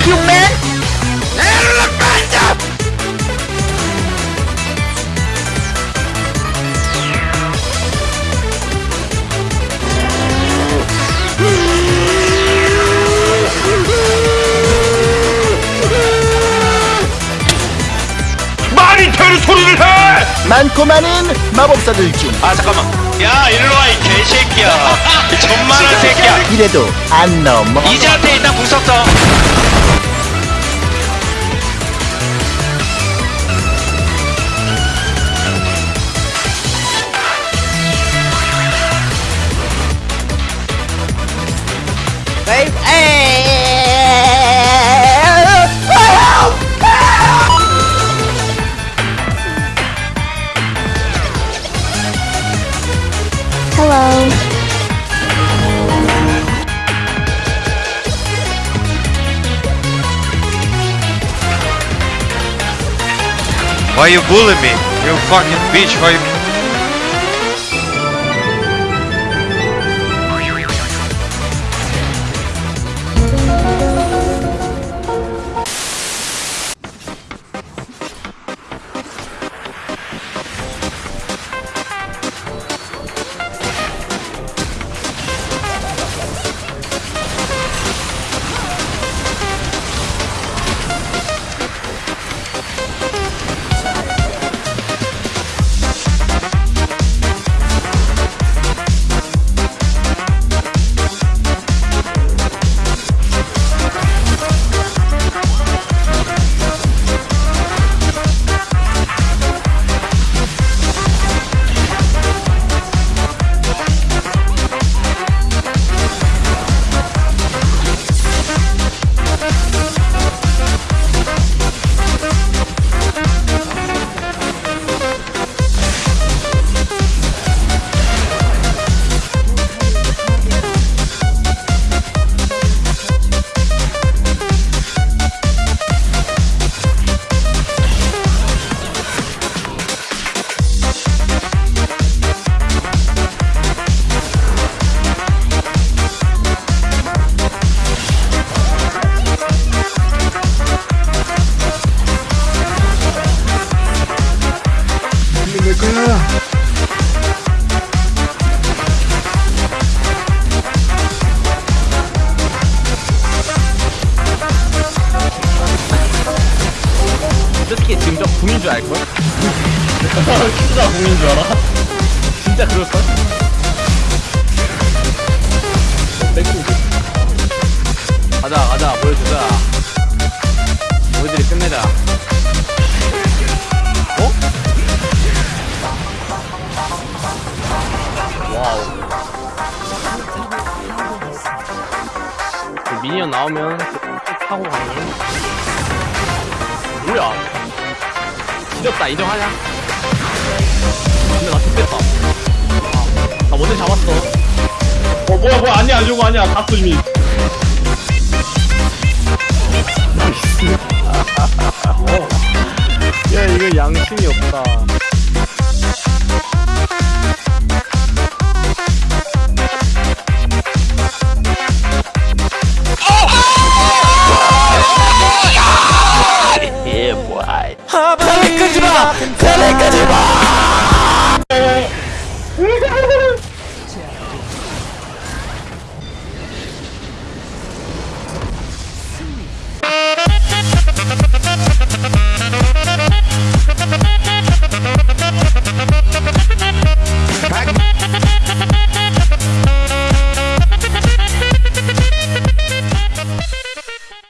fuck you, man! 많이 될 소리를 해! 많고 많은 마법사들 중. 아 잠깐만. 야 일로 와이 개새끼야. 존만한 새끼야. 이래도 안 넘어 이제한테 일단 궁 썼어 Hello. Why you bullying me? You fucking bitch why you 어떻게 지금 저 궁인 줄 알걸? 진짜 궁인 줄 알아? 진짜 그럴걸? 가자 가자 보여주자 우리들이 끝내자 미니언 나오면 타고 가는 뭐야? 지렸다. 인정하냐? 근데 나 죽겠다. 아, 나 먼저 잡았어. 어 뭐야 뭐야. 아니야 저거 아니야. 갔어 이미 야 이거 양심이 없다 예, 뭐야. 텔